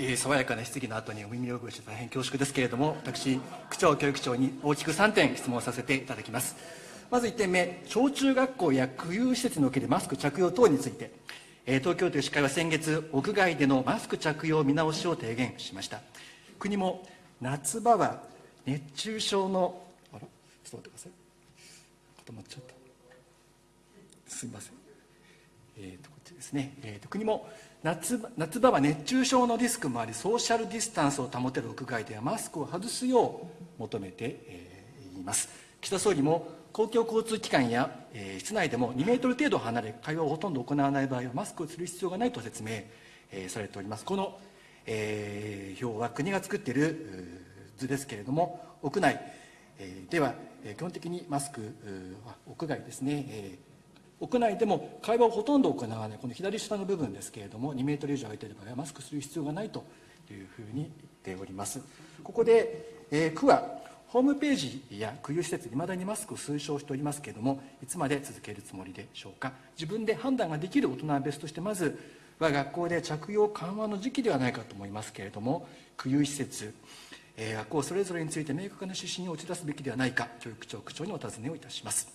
えー、爽やかな質疑の後にお耳汚して大変恐縮ですけれども、私、区長、教育長に大きく3点質問させていただきます。まず1点目、小中学校や区有施設におけるマスク着用等について、えー、東京都医師会は先月、屋外でのマスク着用見直しを提言しました。国も夏場は熱中症の、あら、ちょっと待ってください。固まっちゃった。すみません。えーと、こっちですね。えーと国も夏夏場は熱中症のリスクもありソーシャルディスタンスを保てる屋外ではマスクを外すよう求めて、えー、います。岸田総理も公共交通機関や、えー、室内でも2メートル程度離れ会話をほとんど行わない場合はマスクをする必要がないと説明、えー、されております。この、えー、表は国が作っている図ですけれども屋内、えー、では、えー、基本的にマスク屋外ですね、えー屋内でも会話をほとんど行わないこの左下の部分ですけれども2メートル以上空いている場合はマスクする必要がないというふうに言っております。ここで、えー、区はホームページや区有施設いまだにマスクを推奨しておりますけれどもいつまで続けるつもりでしょうか。自分で判断ができる大人は別としてまずは学校で着用緩和の時期ではないかと思いますけれども区有施設え学校それぞれについて明確な指針を打ち出すべきではないか教育長区長にお尋ねをいたします。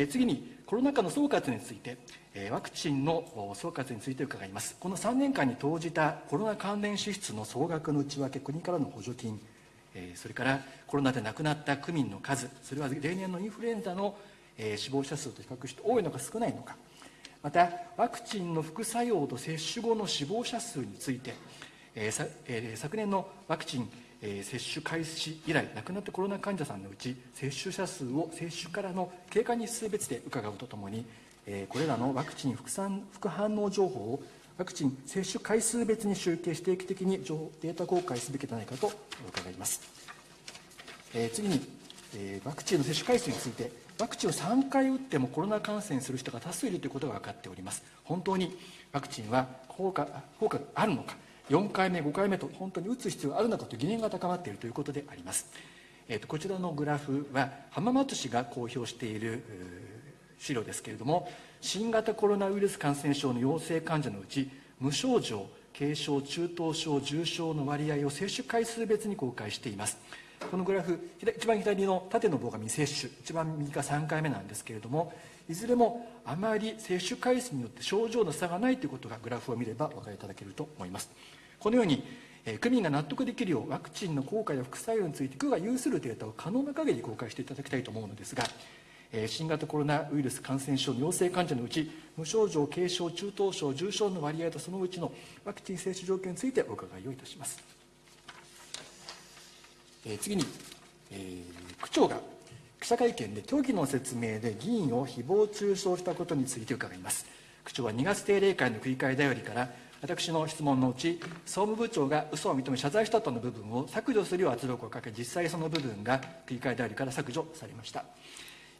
え次にコロナ禍の総括について、えワクチンの総括について伺います。この3年間に投じたコロナ関連支出の総額の内訳国からの補助金、えそれからコロナで亡くなった区民の数それは例年のインフルエンザの、え死亡者数と比較して多いのか少ないのか。またワクチンの副作用と接種後の死亡者数について、ええ昨年のワクチンえー、接種開始以来亡くなったコロナ患者さんのうち接種者数を接種からの経過日数別で伺うとともに、えー、これらのワクチン副産副反応情報をワクチン接種回数別に集計して定期的に情報データ公開すべきではないかと伺います、えー、次に、えワクチンの接種回数についてワクチンを3回打ってもコロナ感染する人が多数いるということが分かっております。本当にワクチンは効果効果があるのか4回目5回目と本当に打つ必要があるのかという疑念が高まっているということであります、えーと、こちらのグラフは浜松市が公表している資料ですけれども新型コロナウイルス感染症の陽性患者のうち無症状軽症中等症重症の割合を接種回数別に公開しています。このグラフ一番左の縦の棒が未接種一番右が3回目なんですけれどもいずれもあまり接種回数によって症状の差がないということがグラフを見ればお分かりいただけると思います。このように区民が納得できるようワクチンの効果や副作用について区が有するデータを可能な限り公開していただきたいと思うのですが新型コロナウイルス感染症の陽性患者のうち無症状軽症中等症重症の割合とそのうちのワクチン接種条件についてお伺いをいたします、次に、えー、区長が記者会見で虚偽の説明で議員を誹謗中傷したことについて伺います。区長は2月定例会の繰り返だよりから私の質問のうち総務部長が嘘を認め謝罪したとの部分を削除するよう圧力をかけ実際その部分が繰り返代理から削除されました。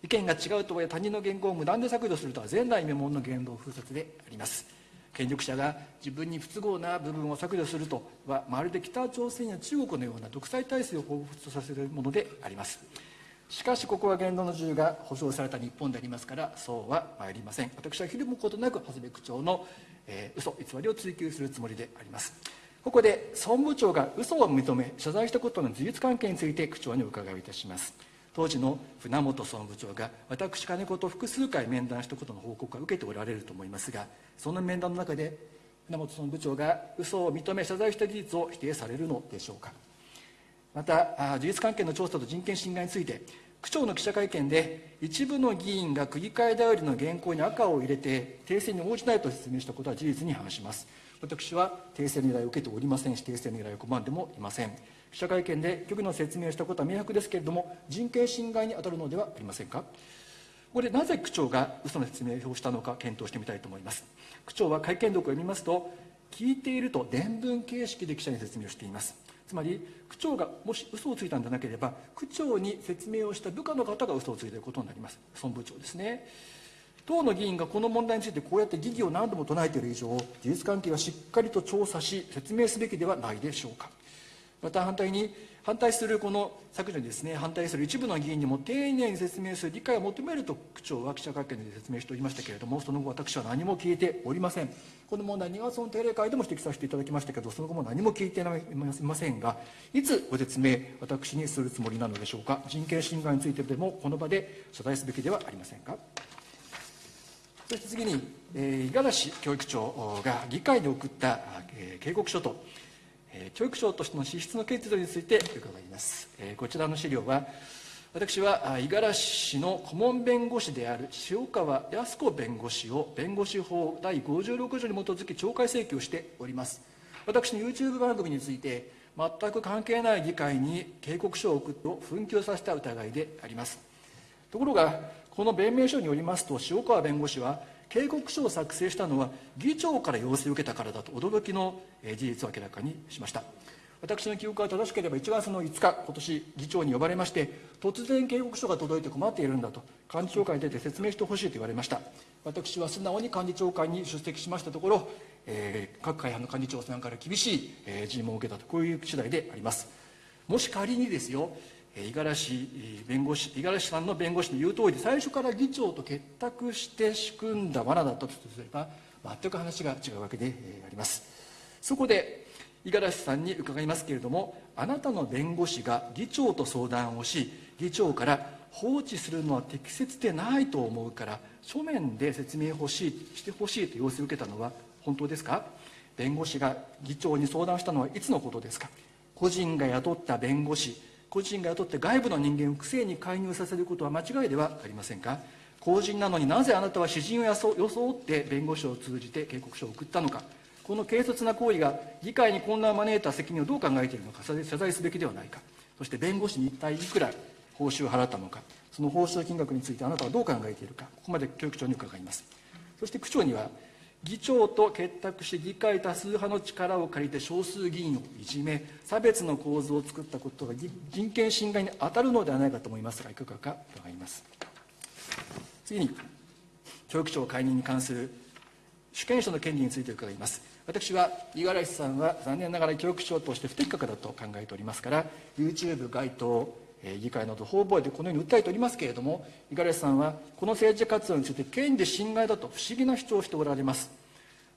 意見が違うとはいえ他人の言語を無断で削除するとは前代未聞の言動封殺であります。権力者が自分に不都合な部分を削除するとはまるで北朝鮮や中国のような独裁体制を彷彿とさせるものであります。しかしここは言論の自由が保障された日本でありますからそうは参りません。私はひるむことなく長谷部区長のえー、嘘偽りを追及するつもりであります。ここで総務部長が嘘を認め謝罪したことの事実関係について区長にお伺いいたします。当時の船本総務部長が私金子と複数回面談したことの報告は受けておられると思いますがその面談の中で船本総務部長が嘘を認め謝罪した事実を否定されるのでしょうか。また事実関係の調査と人権侵害について区長の記者会見で一部の議員が区議会代理の原稿に赤を入れて訂正に応じないと説明したことは事実に反します。私は訂正の依頼を受けておりませんし訂正の依頼を拒んでもいません。記者会見で局の説明をしたことは明白ですけれども人権侵害に当たるのではありませんか。ここでなぜ区長が嘘の説明をしたのか検討してみたいと思います。区長は会見読を読みますと聞いていると伝聞形式で記者に説明をしています。つまり区長がもし嘘をついたんじゃなければ区長に説明をした部下の方が嘘をついていることになります。総務部長ですね。党の議員がこの問題についてこうやって疑義を何度も唱えている以上事実関係はしっかりと調査し説明すべきではないでしょうか。また反対に反対するこの削除にですね反対する一部の議員にも丁寧に説明する理解を求めると区長は記者会見で説明しておりましたけれどもその後私は何も聞いておりません。この問題2月の定例会でも指摘させていただきましたけどその後も何も聞いていませんがいつご説明私にするつもりなのでしょうか。人権侵害についてでもこの場で謝罪すべきではありませんか。そして次に、えー、五十嵐教育長が議会に送った、えー、警告書と教育省としての資質の決度について伺います。こちらの資料は、私は五十嵐市の顧問弁護士である塩川靖子弁護士を弁護士法第56条に基づき懲戒請求しております。私の YouTube 番組について、全く関係ない議会に警告書を送って紛糾させた疑いであります。ところが、この弁明書によりますと、塩川弁護士は、警告書を作成したのは議長から要請を受けたからだと驚きの事実を明らかにしました。私の記憶が正しければ1月の5日今年議長に呼ばれまして突然警告書が届いて困っているんだと幹事長会に出て説明してほしいと言われました。私は素直に幹事長会に出席しましたところ、えー、各会派の幹事長さんから厳しい、尋問を受けたとこういう次第であります。もし仮にですよ五十嵐弁護士五十嵐さんの弁護士の言う通りで最初から議長と結託して仕組んだ罠だったとすれば全く話が違うわけであります。そこで五十嵐さんに伺いますけれどもあなたの弁護士が議長と相談をし議長から放置するのは適切でないと思うから書面で説明欲しいしてほしいと要請を受けたのは本当ですか？弁護士が議長に相談したのはいつのことですか？個人が雇った弁護士個人が雇って外部の人間を不正に介入させることは間違いではありませんか？公人なのになぜあなたは詩人を装って弁護士を通じて警告書を送ったのか？この軽率な行為が議会に混乱を招いた責任をどう考えているのか？謝罪すべきではないか？そして弁護士に一体いくら報酬を払ったのか？その報酬金額についてあなたはどう考えているか？ここまで教育長に伺います。そして区長には議長と結託して議会多数派の力を借りて少数議員をいじめ差別の構図を作ったことが人権侵害に当たるのではないかと思います。がいかがか伺います。次に教育長解任に関する主権者の権利について伺います。私は五十嵐さんは残念ながら教育長として不適格だと考えておりますから YouTube 該当議会など方々でこのように訴えておりますけれども五十嵐さんはこの政治活動について権利侵害だと不思議な主張をしておられます。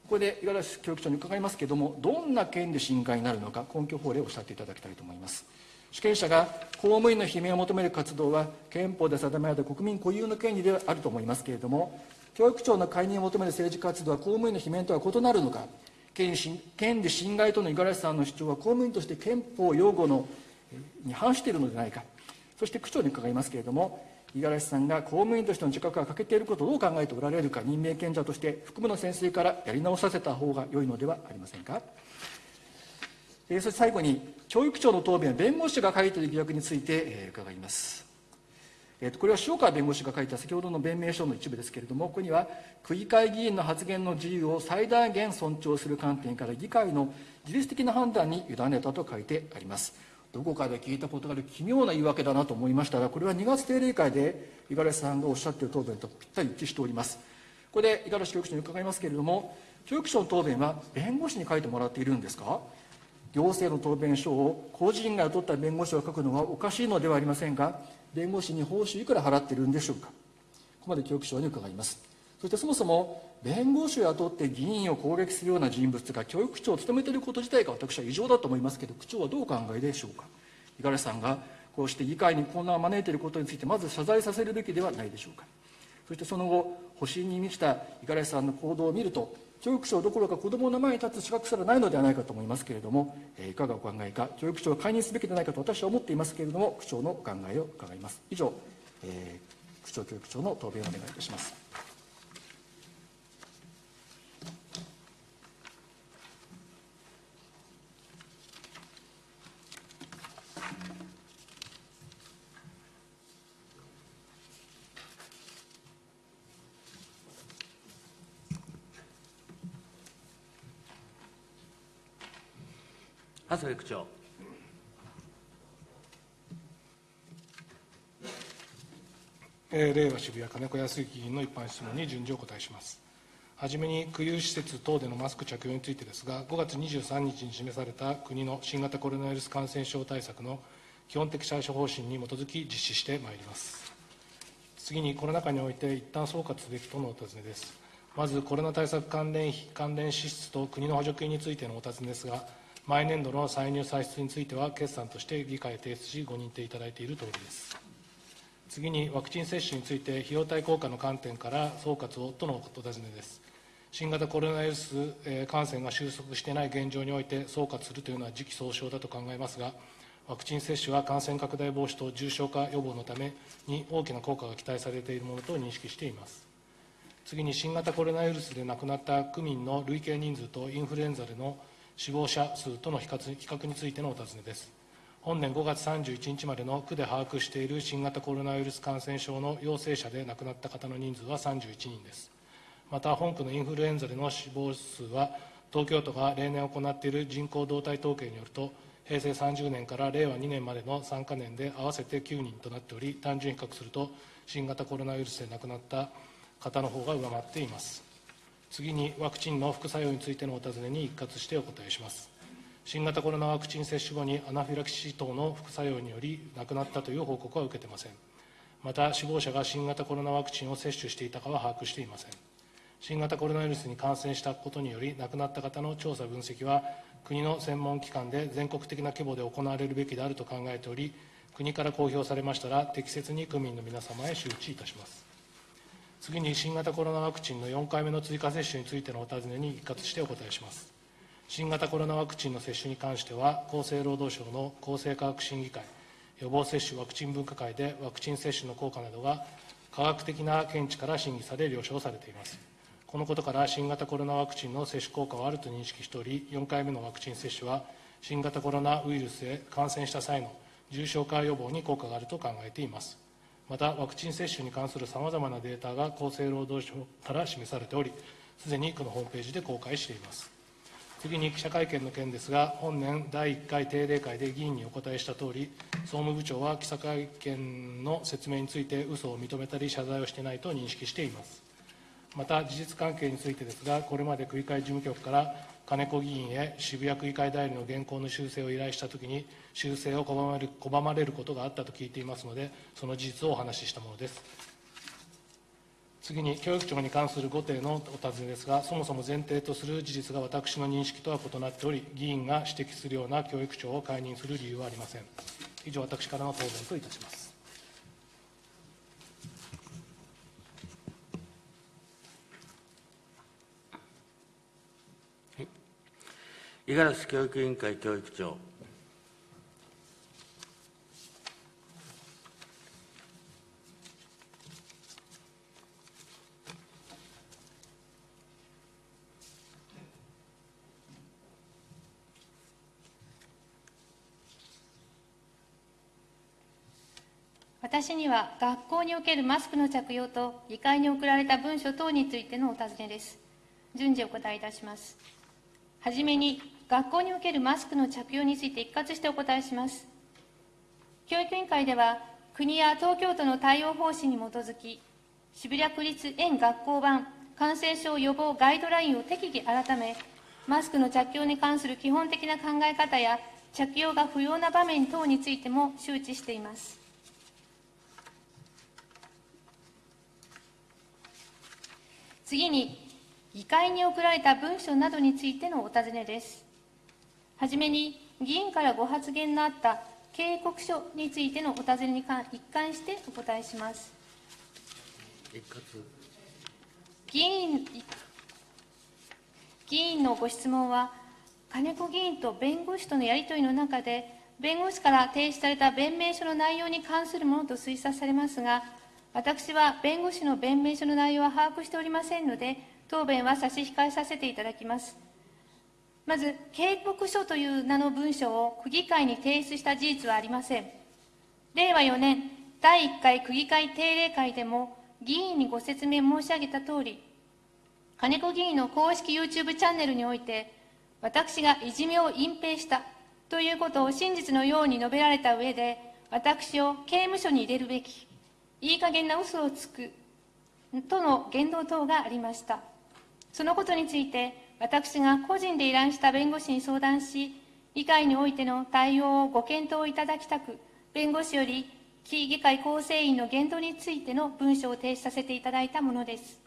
ここで五十嵐教育長に伺いますけれどもどんな権利侵害になるのか根拠法令をおっしゃっていただきたいと思います。主権者が公務員の罷免を求める活動は憲法で定められた国民固有の権利ではあると思いますけれども教育長の解任を求める政治活動は公務員の罷免とは異なるのか権利侵害との五十嵐さんの主張は公務員として憲法擁護のに反しているのではないか。そして区長に伺いますけれども五十嵐さんが公務員としての自覚が欠けていることをどう考えておられるか任命権者として副部の先生からやり直させた方が良いのではありませんか。えそして最後に教育長の答弁は弁護士が書いている疑惑について、え伺います、えー、とこれは塩川弁護士が書いた先ほどの弁明書の一部ですけれどもここには区議会議員の発言の自由を最大限尊重する観点から議会の自律的な判断に委ねたと書いてあります。どこかで聞いたことがある奇妙な言い訳だなと思いましたがこれは2月定例会で五十嵐さんがおっしゃっている答弁とぴったり一致しております。ここで五十嵐教育長に伺いますけれども教育長の答弁は弁護士に書いてもらっているんですか？行政の答弁書を個人が雇った弁護士が書くのはおかしいのではありませんが弁護士に報酬いくら払っているんでしょうか？ここまで教育長に伺います。そしてそもそも弁護士を雇って議員を攻撃するような人物が教育長を務めていること自体が私は異常だと思いますけど区長はどうお考えでしょうか？五十嵐さんがこうして議会に混乱を招いていることについてまず謝罪させるべきではないでしょうか？そしてその後保身に満ちた五十嵐さんの行動を見ると教育長どころか子どもの前に立つ資格すらないのではないかと思いますけれども、えいかがお考えか教育長を解任すべきではないかと私は思っていますけれども区長のお考えを伺います。以上、えー、区長教育長の答弁をお願いいたします。麻生区長。え、令和渋谷金子康之議員の一般質問に順次お答えします。はじめに空輸施設等でのマスク着用についてですが、5月23日に示された国の新型コロナウイルス感染症対策の基本的対処方針に基づき実施してまいります。次に、コロナ禍において一旦総括すべきとのお尋ねです。まず、コロナ対策関連費、関連支出と国の補助金についてのお尋ねですが、毎年度の歳入歳出については、決算として議会へ提出し、ご認定いただいているとおりです。次に、ワクチン接種について、費用対効果の観点から総括をとのお尋ねです。新型コロナウイルス感染が収束していない現状において総括するというのは時期尚早だと考えますが、ワクチン接種は感染拡大防止と重症化予防のために大きな効果が期待されているものと認識しています。次に新型コロナウイルスで亡くなった区民の累計人数とインフルエンザでの死亡者数との比較についてのお尋ねです。本年5月31日までの区で把握している新型コロナウイルス感染症の陽性者で亡くなった方の人数は31人です。また本区のインフルエンザでの死亡数は東京都が例年行っている人口動態統計によると平成30年から令和2年までの3か年で合わせて9人となっており単純比較すると新型コロナウイルスで亡くなった方の方が上回っています次にワクチンの副作用についてのお尋ねに一括してお答えします。新型コロナワクチン接種後にアナフィラキシー等の副作用により亡くなったという報告は受けてません。また死亡者が新型コロナワクチンを接種していたかは把握していません。新型コロナウイルスに感染したことにより亡くなった方の調査分析は国の専門機関で全国的な規模で行われるべきであると考えており国から公表されましたら適切に区民の皆様へ周知いたします。次に新型コロナワクチンの4回目の追加接種についてのお尋ねに一括してお答えします新型コロナワクチンの接種に関しては厚生労働省の厚生科学審議会予防接種ワクチン分科会でワクチン接種の効果などが科学的な見地から審議され了承されていますこのことから新型コロナワクチンの接種効果はあると認識しており、4回目のワクチン接種は、新型コロナウイルスへ感染した際の重症化予防に効果があると考えています。また、ワクチン接種に関するさまざまなデータが厚生労働省から示されており、すでにこのホームページで公開しています。次に記者会見の件ですが、本年第1回定例会で議員にお答えしたとおり、総務部長は記者会見の説明について嘘を認めたり謝罪をしていないと認識しています。また事実関係についてですが、これまで区議会事務局から金子議員へ渋谷区議会代理の原稿の修正を依頼したときに、修正を拒まれる拒まれることがあったと聞いていますので、その事実をお話ししたものです。次に、教育庁に関するご提のお尋ねですが、そもそも前提とする事実が私の認識とは異なっており、議員が指摘するような教育長を解任する理由はありません。以上、私からの答弁といたします。五十嵐教育委員会教育長。私には学校におけるマスクの着用と議会に送られた文書等についてのお尋ねです。順次お答えいたします。はじめに、学校におけるマスクの着用について一括してお答えします。教育委員会では、国や東京都の対応方針に基づき、渋谷区立園学校版感染症予防ガイドラインを適宜改め、マスクの着用に関する基本的な考え方や、着用が不要な場面等についても周知しています。次に、議会に送られた文書などについてのお尋ねです。はじめに、議員からご発言のあった警告書についてのお尋ねに一貫してお答えします。議員議員のご質問は、金子議員と弁護士とのやり取りの中で、弁護士から提出された弁明書の内容に関するものと推察されますが、私は弁護士の弁明書の内容は把握しておりませんので、答弁は差し控えさせていただきます。まず、警告書という名の文書を区議会に提出した事実はありません。令和4年、第1回区議会定例会でも、議員にご説明申し上げたとおり、金子議員の公式 YouTube チャンネルにおいて、私がいじめを隠蔽したということを真実のように述べられた上で、私を刑務所に入れるべき、いい加減な嘘をつくとの言動等がありました。そのことについて、私が個人で依頼した弁護士に相談し、議会においての対応をご検討いただきたく、弁護士より非議会構成員の言動についての文書を提出させていただいたものです。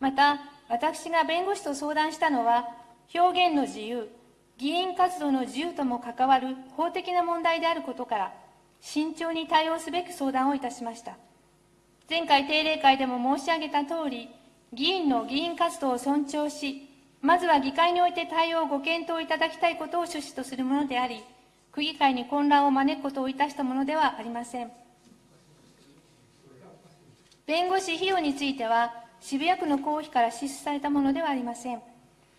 また、私が弁護士と相談したのは、表現の自由、議員活動の自由とも関わる法的な問題であることから、慎重に対応すべく相談をいたしました。前回定例会でも申し上げたとおり、議員の議員活動を尊重し、まずは議会において対応をご検討いただきたいことを趣旨とするものであり、区議会に混乱を招くことをいたしたものではありません。弁護士費用については、渋谷区の公費から支出されたものではありません。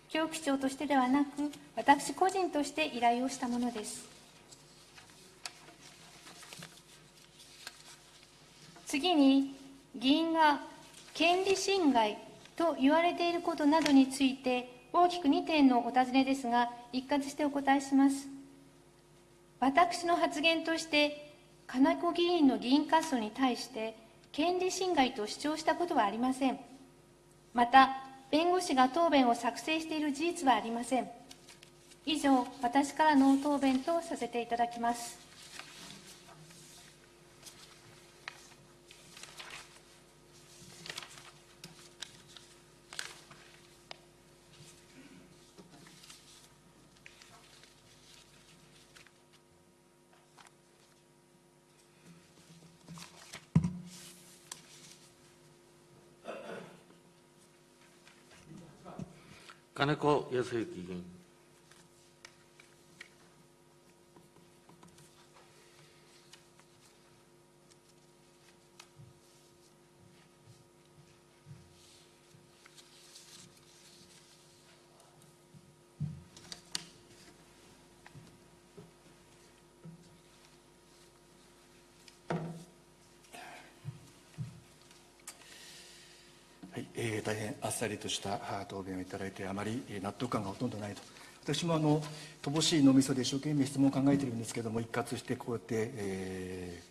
教区長としてではなく、私個人として依頼をしたものです。次に、議員が権利侵害と言われていることなどについて、大きく2点のお尋ねですが、一括してお答えします。私の発言として、金子議員の議員活動に対して、権利侵害と主張したことはありません。また、弁護士が答弁を作成している事実はありません。以上、私からの答弁とさせていただきます。金子康之議員。えー、大変あっさりとした答弁をいただいて、あまり納得感がほとんどないと。私もあの乏しい脳みそで一生懸命質問を考えているんですけれども、一括してこうやって、え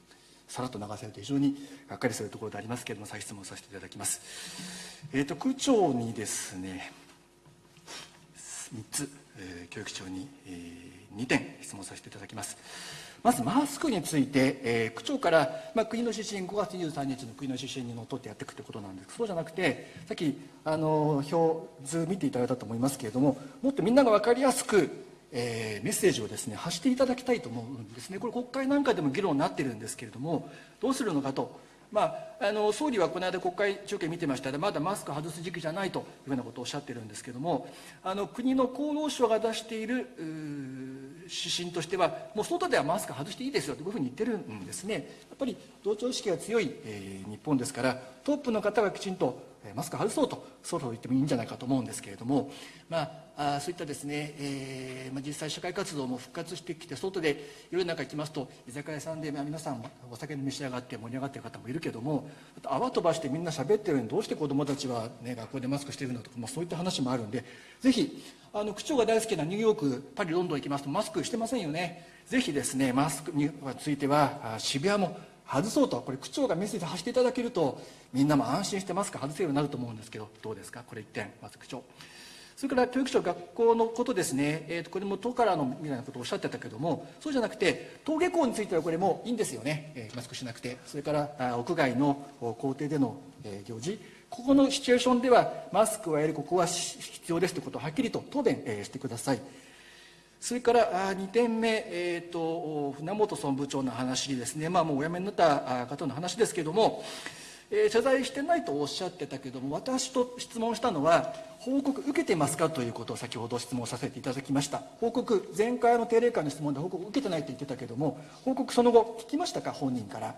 ー、さらっと流されて非常にがっかりするところでありますけれども、再質問させていただきます。えーと、区長にですね、3つ、え、教育長に、えー、2点質問させていただきます。まずマスクについて、えー、区長から、まあ、国の指針5月23日の国の指針にのっとってやっていくということなんです。そうじゃなくてさっきあの表図見ていただいたと思いますけれどももっとみんなが分かりやすく、えー、メッセージをですね発していただきたいと思うんですね。これ国会なんかでも議論になってるんですけれどもどうするのかと。まあ、あの総理はこの間国会中継見てましたらまだマスク外す時期じゃないというふうなことをおっしゃってるんですけどもあの国の厚労省が出している指針としてはもう外ではマスク外していいですよというふうに言ってるんですね。やっぱり同調意識が強い、えー、日本ですからトップの方がきちんとマスク外そうとそろそろ言ってもいいんじゃないかと思うんですけれども、まあ、そういったですね、えーまあ、実際社会活動も復活してきて外で夜中行きますと居酒屋さんで、まあ、皆さんお酒に召し上がって盛り上がってる方もいるけども泡飛ばしてみんな喋ってるのにどうして子どもたちは、ね、学校でマスクしてるのとか、まあ、そういった話もあるんでぜひあの区長が大好きなニューヨークパリロンドン行きますとマスクしてませんよね。ぜひですねマスクについては渋谷も外そうとこれ区長がメッセージ発していただけるとみんなも安心してマスク外せるようになると思うんですけどどうですかこれ1点。まず区長それから教育省学校のことですね、えー、とこれも都からのみたいなことをおっしゃってたけどもそうじゃなくて登下校についてはこれもいいんですよね、えー、マスクしなくて。それからあ屋外の校庭での、えー、行事。ここのシチュエーションではマスクはやるここは必要ですということをはっきりと答弁、えー、してください。それから2点目、えーと、船本総務部長の話ですね、まあ、もうお辞めになった方の話ですけれども、えー、謝罪してないとおっしゃってたけれども私と質問したのは報告受けてますかということを先ほど質問させていただきました。報告前回の定例会の質問で報告受けてないと言ってたけれども報告その後聞きましたか？本人から、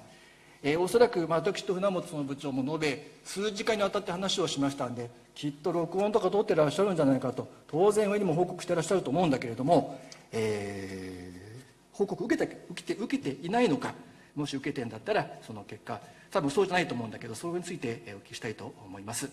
えー、おそらく、まあ、私と船本の部長も述べ数時間にわたって話をしましたんできっと録音とか取ってらっしゃるんじゃないかと当然上にも報告してらっしゃると思うんだけれども、えー、報告受けた受けて受けていないのかもし受けてんだったらその結果多分そうじゃないと思うんだけどそれについてお聞きしたいと思います。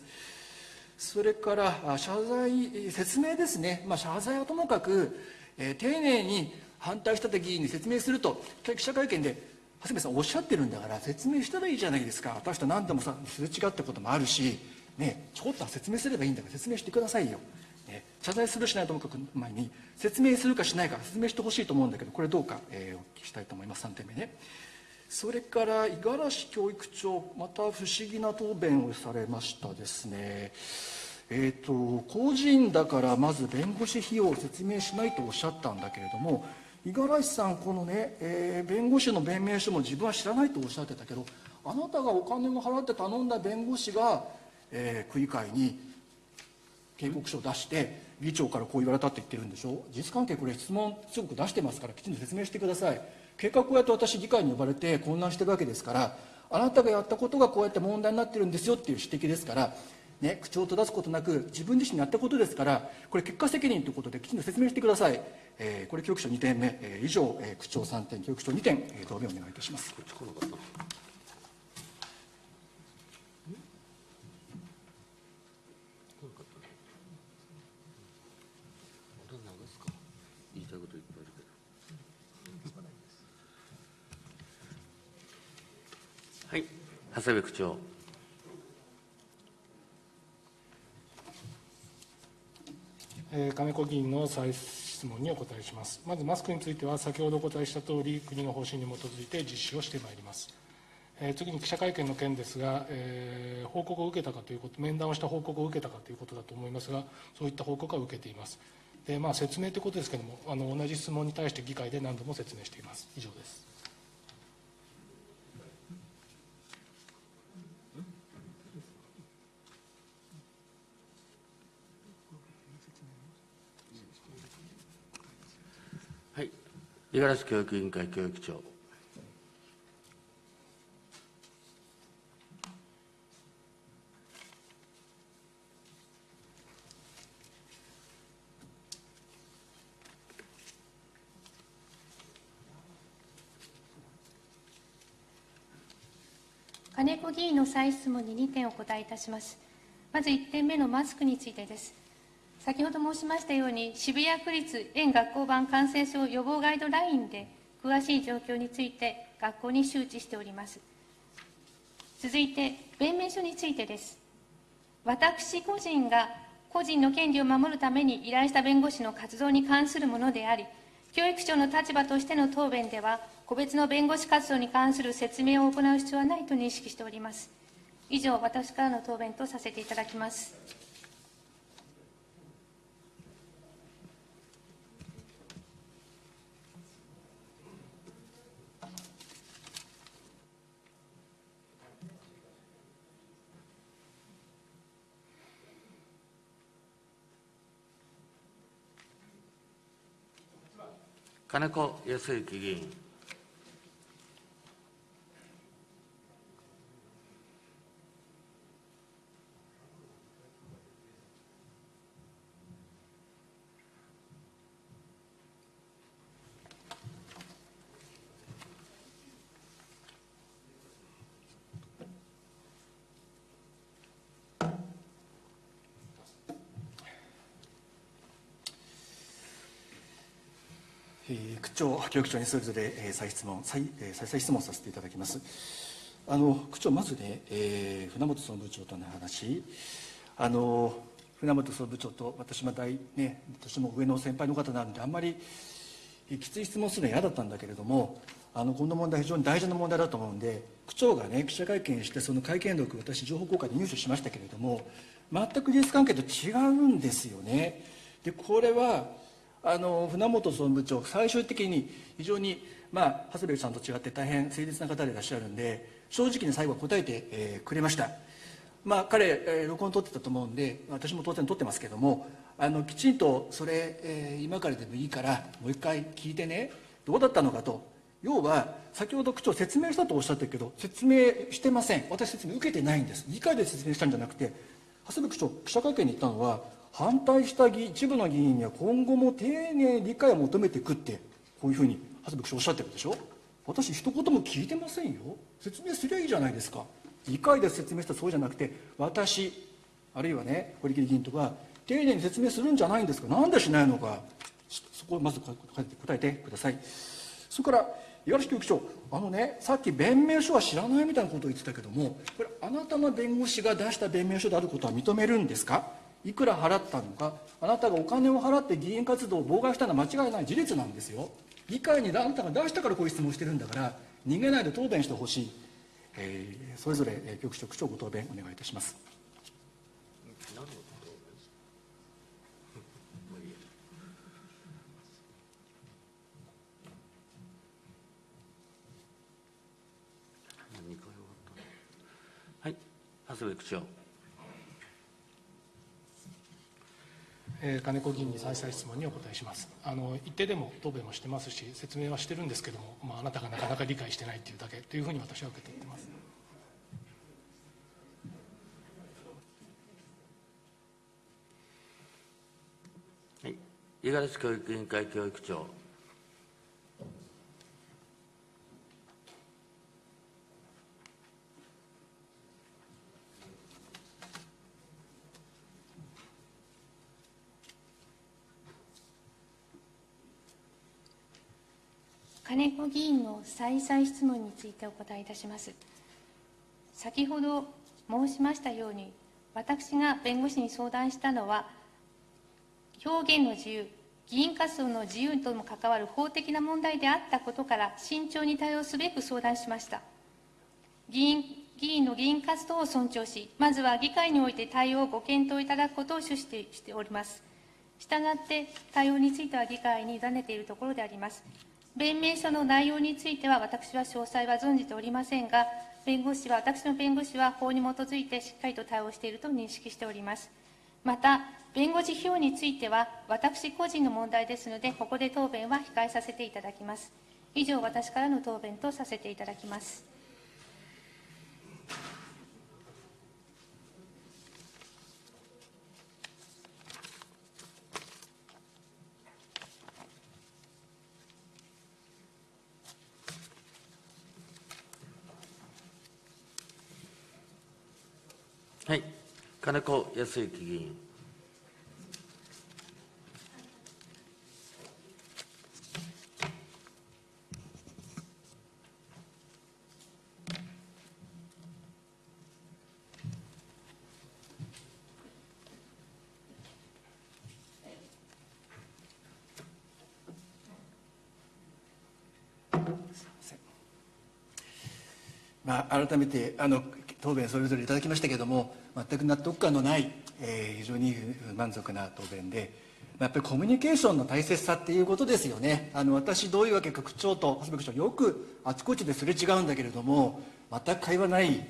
それから謝罪説明ですね、まあ、謝罪はともかく、えー、丁寧に反対した議員に説明すると記者会見で長谷部さんおっしゃってるんだから説明したらいいじゃないですか。私と何度もさすれ違ったこともあるしねちょっと説明すればいいんだから説明してくださいよ、ね、謝罪するしないともかく前に説明するかしないか説明してほしいと思うんだけどこれどうか、えー、お聞きしたいと思います。3点目ね。それから五十嵐教育長また不思議な答弁をされましたですね。えーと、個人だからまず弁護士費用を説明しないとおっしゃったんだけれども五十嵐さんこのね、えー、弁護士の弁明書も自分は知らないとおっしゃってたけどあなたがお金を払って頼んだ弁護士が、えー、区議会に警告書を出して議長からこう言われたって言ってるんでしょ？事実関係これ質問すごく出してますからきちんと説明してください。結果こうやって私議会に呼ばれて混乱してるわけですからあなたがやったことがこうやって問題になってるんですよっていう指摘ですからね、口を閉ざすことなく自分自身にやったことですからこれ結果責任ということできちんと説明してください、えー、これ教育長2点目、えー、以上、えー、区長3点教育長2点、えー、答弁お願いいたします。はい。長谷部区長えー、金子議員の再質問にお答えします。まずマスクについては、先ほどお答えしたとおり、国の方針に基づいて実施をしてまいります。え、次に記者会見の件ですが、えー、報告を受けたかということ、面談をした報告を受けたかということだと思いますが、そういった報告は受けています。でまあ、説明ということですけれどもあの、同じ質問に対して議会で何度も説明しています。以上です。五十嵐教育委員会教育長。金子議員の再質問に2点お答えいたします。まず1点目のマスクについてです。先ほど申しましたように、渋谷区立園学校版感染症予防ガイドラインで、詳しい状況について学校に周知しております。続いて、弁明書についてです。私個人が個人の権利を守るために依頼した弁護士の活動に関するものであり、教育長の立場としての答弁では、個別の弁護士活動に関する説明を行う必要はないと認識しております。以上、私からの答弁とさせていただきます。金子康之議員。区長、教育長にそれぞれ、再質問再、えー、再質問させていただきます。あの区長、まずね、えー、船本総務部長との話、あの船本総務部長と私も大、ね、私も上の先輩の方なんで、あんまりきつい質問するのは嫌だったんだけれども、あのこの問題、非常に大事な問題だと思うんで、区長がね、記者会見して、その会見録、私、情報公開で入手しましたけれども、全く事実関係と違うんですよね。でこれはあの船本総務部長最終的に非常に、まあ、長谷部さんと違って大変誠実な方でいらっしゃるんで正直に最後は答えて、えー、くれました。まあ彼、えー、録音取ってたと思うんで私も当然取ってますけどもあのきちんとそれ、えー、今からでもいいからもう一回聞いてねどうだったのかと。要は先ほど区長説明したとおっしゃってるけど説明してません。私説明受けてないんです。議会で説明したんじゃなくて長谷部区長記者会見に行ったのは反対した一部の議員には今後も丁寧に理解を求めていくってこういうふうに長谷部長おっしゃってるでしょ？私一言も聞いてませんよ。説明すりゃいいじゃないですか。議会で説明したらそうじゃなくて私あるいはね堀切議員とか丁寧に説明するんじゃないんですか。なんでしないのか。そこをまず答えてください。それから五十嵐教育長あのねさっき弁明書は知らないみたいなことを言ってたけどもこれあなたの弁護士が出した弁明書であることは認めるんですか？いくら払ったのかあなたがお金を払って議員活動を妨害したのは間違いない。事実なんですよ。議会にあなたが出したからこういう質問してるんだから逃げないで答弁してほしい、えーそれぞれえー局長区長ご答弁お願いいたします。はい、長谷部区長。えー金子議員に再々質問にお答えします。あの一定でも答弁もしてますし説明はしてるんですけども、まあ、あなたがなかなか理解してないというだけというふうに私は受け取ってます、五十嵐教育委員会教育長。金子議員の再々質問についてお答えいたします。先ほど申しましたように、私が弁護士に相談したのは、表現の自由、議員活動の自由とも関わる法的な問題であったことから、慎重に対応すべく相談しました。議員議員の議員活動を尊重し、まずは議会において対応をご検討いただくことを主してしております。したがって、対応については議会に委ねているところであります。弁明書の内容については、私は詳細は存じておりませんが、弁護士は、私の弁護士は法に基づいてしっかりと対応していると認識しております。また、弁護士費用については、私個人の問題ですので、ここで答弁は控えさせていただきます。以上、私からの答弁とさせていただきます。はい、金子康之議員。まあ、改めてあの答弁それぞれいただきましたけれども全く納得感のない、えー非常に満足な答弁で、まやっぱりコミュニケーションの大切さっていうことですよね。あの私どういうわけか区長と長谷部区長よくあちこちですれ違うんだけれども全く会話ない、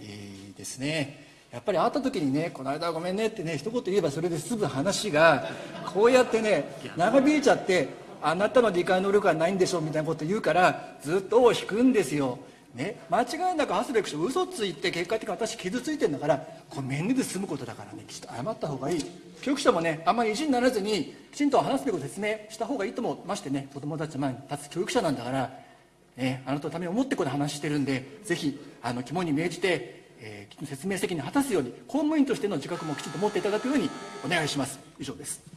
ですね。やっぱり会った時にね「この間はごめんね」ってね一言言えばそれで済む話がこうやってね長引いちゃってあなたの理解能力はないんでしょうみたいなこと言うからずっと尾を引くんですよ。ね、間違いなく長谷部区長嘘ついて結果的に私傷ついてるんだからこれ面で済むことだからねきちっと謝った方がいい。教育者もねあんまり意地にならずにきちんと話すべきことを説明した方がいいと思うましてね子供たち前に立つ教育者なんだから、ね、あなたのために思ってこれ話してるんでぜひあの肝に銘じて、えー説明責任を果たすように公務員としての自覚もきちんと持っていただくようにお願いします。以上です。